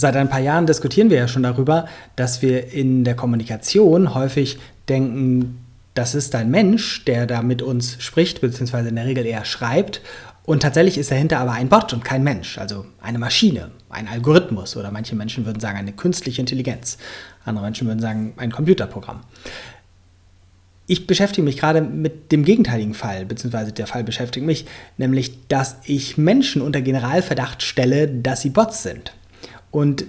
Seit ein paar Jahren diskutieren wir ja schon darüber, dass wir in der Kommunikation häufig denken, das ist ein Mensch, der da mit uns spricht, beziehungsweise in der Regel eher schreibt. Und tatsächlich ist dahinter aber ein Bot und kein Mensch, also eine Maschine, ein Algorithmus oder manche Menschen würden sagen eine künstliche Intelligenz. Andere Menschen würden sagen ein Computerprogramm. Ich beschäftige mich gerade mit dem gegenteiligen Fall, beziehungsweise der Fall beschäftigt mich, nämlich, dass ich Menschen unter Generalverdacht stelle, dass sie Bots sind. Und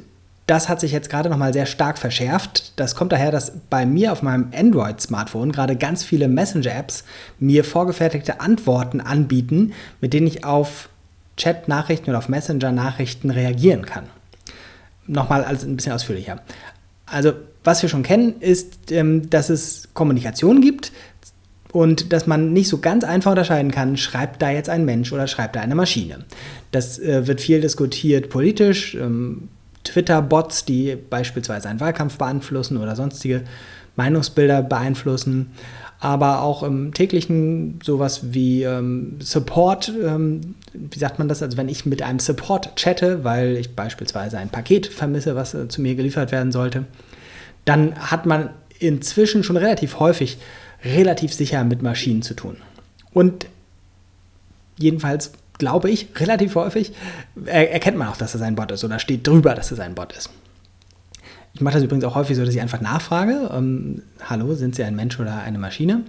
das hat sich jetzt gerade nochmal sehr stark verschärft. Das kommt daher, dass bei mir auf meinem Android-Smartphone gerade ganz viele Messenger-Apps mir vorgefertigte Antworten anbieten, mit denen ich auf Chat-Nachrichten oder auf Messenger-Nachrichten reagieren kann. Nochmal alles ein bisschen ausführlicher. Also, was wir schon kennen, ist, ähm, dass es Kommunikation gibt und dass man nicht so ganz einfach unterscheiden kann, schreibt da jetzt ein Mensch oder schreibt da eine Maschine. Das äh, wird viel diskutiert politisch. Ähm, Twitter-Bots, die beispielsweise einen Wahlkampf beeinflussen oder sonstige Meinungsbilder beeinflussen, aber auch im täglichen sowas wie ähm, Support, ähm, wie sagt man das, also wenn ich mit einem Support chatte, weil ich beispielsweise ein Paket vermisse, was äh, zu mir geliefert werden sollte, dann hat man inzwischen schon relativ häufig relativ sicher mit Maschinen zu tun. Und jedenfalls glaube ich, relativ häufig erkennt man auch, dass es ein Bot ist oder steht drüber, dass es ein Bot ist. Ich mache das übrigens auch häufig so, dass ich einfach nachfrage, ähm, hallo, sind Sie ein Mensch oder eine Maschine?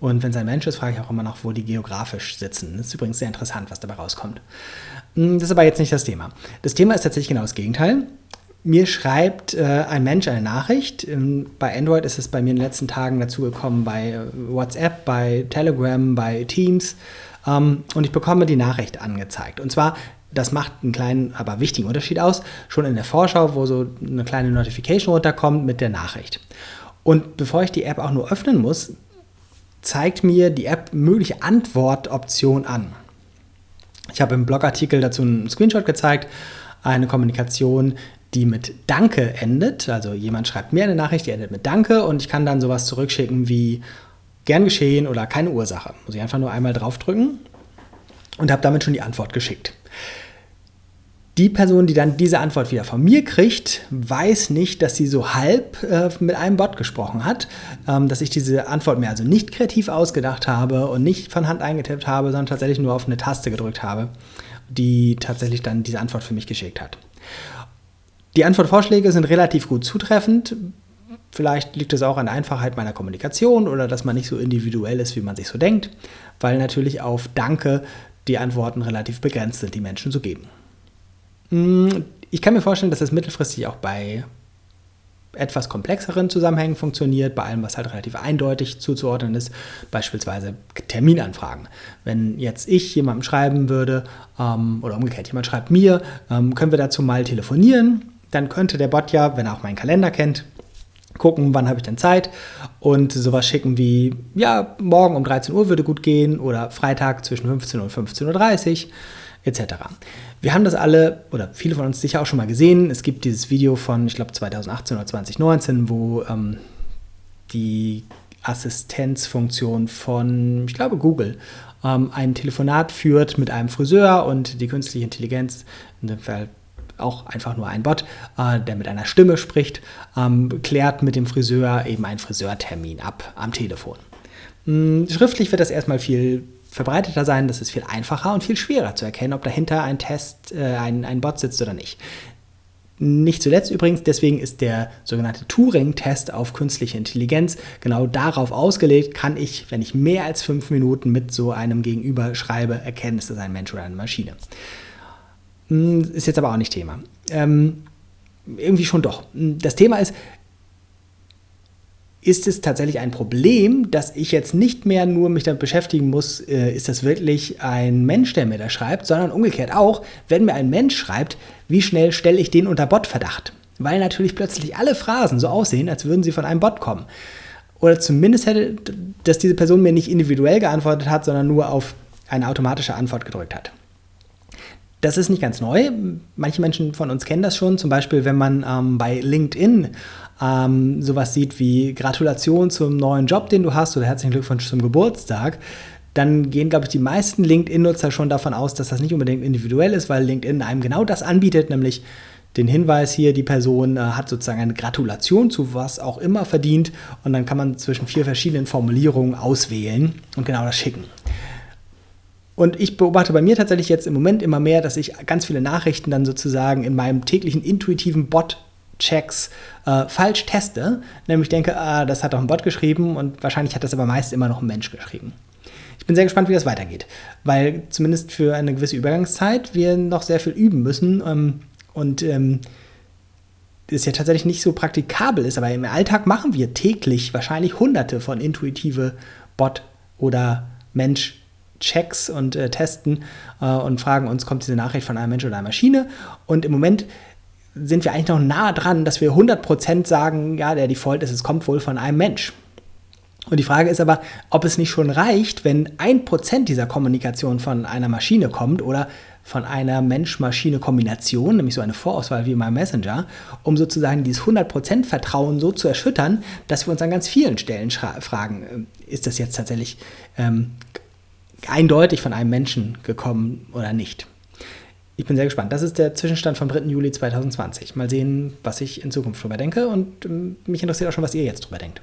Und wenn es ein Mensch ist, frage ich auch immer noch, wo die geografisch sitzen. Das ist übrigens sehr interessant, was dabei rauskommt. Hm, das ist aber jetzt nicht das Thema. Das Thema ist tatsächlich genau das Gegenteil. Mir schreibt äh, ein Mensch eine Nachricht. Ähm, bei Android ist es bei mir in den letzten Tagen dazu gekommen, bei äh, WhatsApp, bei Telegram, bei Teams ähm, und ich bekomme die Nachricht angezeigt. Und zwar, das macht einen kleinen, aber wichtigen Unterschied aus, schon in der Vorschau, wo so eine kleine Notification runterkommt mit der Nachricht. Und bevor ich die App auch nur öffnen muss, zeigt mir die App mögliche Antwortoptionen an. Ich habe im Blogartikel dazu einen Screenshot gezeigt, eine Kommunikation, die mit Danke endet. Also jemand schreibt mir eine Nachricht, die endet mit Danke und ich kann dann sowas zurückschicken wie gern geschehen oder keine Ursache. Muss ich einfach nur einmal draufdrücken und habe damit schon die Antwort geschickt. Die Person, die dann diese Antwort wieder von mir kriegt, weiß nicht, dass sie so halb äh, mit einem Bot gesprochen hat, ähm, dass ich diese Antwort mir also nicht kreativ ausgedacht habe und nicht von Hand eingetippt habe, sondern tatsächlich nur auf eine Taste gedrückt habe, die tatsächlich dann diese Antwort für mich geschickt hat. Die Antwortvorschläge sind relativ gut zutreffend, Vielleicht liegt es auch an der Einfachheit meiner Kommunikation oder dass man nicht so individuell ist, wie man sich so denkt, weil natürlich auf Danke die Antworten relativ begrenzt sind, die Menschen zu geben. Hm, ich kann mir vorstellen, dass es mittelfristig auch bei etwas komplexeren Zusammenhängen funktioniert, bei allem, was halt relativ eindeutig zuzuordnen ist, beispielsweise Terminanfragen. Wenn jetzt ich jemandem schreiben würde, ähm, oder umgekehrt, jemand schreibt mir, ähm, können wir dazu mal telefonieren, dann könnte der Bot ja, wenn er auch meinen Kalender kennt, gucken, wann habe ich denn Zeit und sowas schicken wie, ja, morgen um 13 Uhr würde gut gehen oder Freitag zwischen 15 und 15.30 Uhr etc. Wir haben das alle, oder viele von uns sicher auch schon mal gesehen, es gibt dieses Video von, ich glaube, 2018 oder 2019, wo ähm, die Assistenzfunktion von, ich glaube, Google ähm, ein Telefonat führt mit einem Friseur und die künstliche Intelligenz, in dem Fall auch einfach nur ein Bot, äh, der mit einer Stimme spricht, ähm, klärt mit dem Friseur eben einen Friseurtermin ab am Telefon. Hm, schriftlich wird das erstmal viel verbreiteter sein, das ist viel einfacher und viel schwerer zu erkennen, ob dahinter ein Test, äh, ein, ein Bot sitzt oder nicht. Nicht zuletzt übrigens, deswegen ist der sogenannte Turing-Test auf künstliche Intelligenz genau darauf ausgelegt, kann ich, wenn ich mehr als fünf Minuten mit so einem Gegenüber schreibe, erkennen, ist das ein Mensch oder eine Maschine. Hm, ist jetzt aber auch nicht Thema. Ähm, irgendwie schon doch. Hm, das Thema ist, ist es tatsächlich ein Problem, dass ich jetzt nicht mehr nur mich damit beschäftigen muss, äh, ist das wirklich ein Mensch, der mir da schreibt, sondern umgekehrt auch, wenn mir ein Mensch schreibt, wie schnell stelle ich den unter Botverdacht? Weil natürlich plötzlich alle Phrasen so aussehen, als würden sie von einem Bot kommen. Oder zumindest hätte, dass diese Person mir nicht individuell geantwortet hat, sondern nur auf eine automatische Antwort gedrückt hat. Das ist nicht ganz neu. Manche Menschen von uns kennen das schon. Zum Beispiel, wenn man ähm, bei LinkedIn ähm, sowas sieht wie Gratulation zum neuen Job, den du hast oder herzlichen Glückwunsch zum Geburtstag, dann gehen, glaube ich, die meisten LinkedIn-Nutzer schon davon aus, dass das nicht unbedingt individuell ist, weil LinkedIn einem genau das anbietet, nämlich den Hinweis hier, die Person äh, hat sozusagen eine Gratulation zu was auch immer verdient und dann kann man zwischen vier verschiedenen Formulierungen auswählen und genau das schicken. Und ich beobachte bei mir tatsächlich jetzt im Moment immer mehr, dass ich ganz viele Nachrichten dann sozusagen in meinem täglichen intuitiven Bot Checks äh, falsch teste, nämlich denke, ah, das hat doch ein Bot geschrieben und wahrscheinlich hat das aber meist immer noch ein Mensch geschrieben. Ich bin sehr gespannt, wie das weitergeht, weil zumindest für eine gewisse Übergangszeit wir noch sehr viel üben müssen ähm, und ähm, ja tatsächlich nicht so praktikabel ist, aber im Alltag machen wir täglich wahrscheinlich hunderte von intuitive Bot- oder Mensch- Checks und äh, testen äh, und fragen uns, kommt diese Nachricht von einem Mensch oder einer Maschine? Und im Moment sind wir eigentlich noch nah dran, dass wir 100% sagen, ja, der Default ist, es kommt wohl von einem Mensch. Und die Frage ist aber, ob es nicht schon reicht, wenn ein Prozent dieser Kommunikation von einer Maschine kommt oder von einer Mensch-Maschine-Kombination, nämlich so eine Vorauswahl wie in meinem Messenger, um sozusagen dieses 100% Vertrauen so zu erschüttern, dass wir uns an ganz vielen Stellen fragen, äh, ist das jetzt tatsächlich ähm, eindeutig von einem Menschen gekommen oder nicht. Ich bin sehr gespannt. Das ist der Zwischenstand vom 3. Juli 2020. Mal sehen, was ich in Zukunft drüber denke und ähm, mich interessiert auch schon, was ihr jetzt drüber denkt.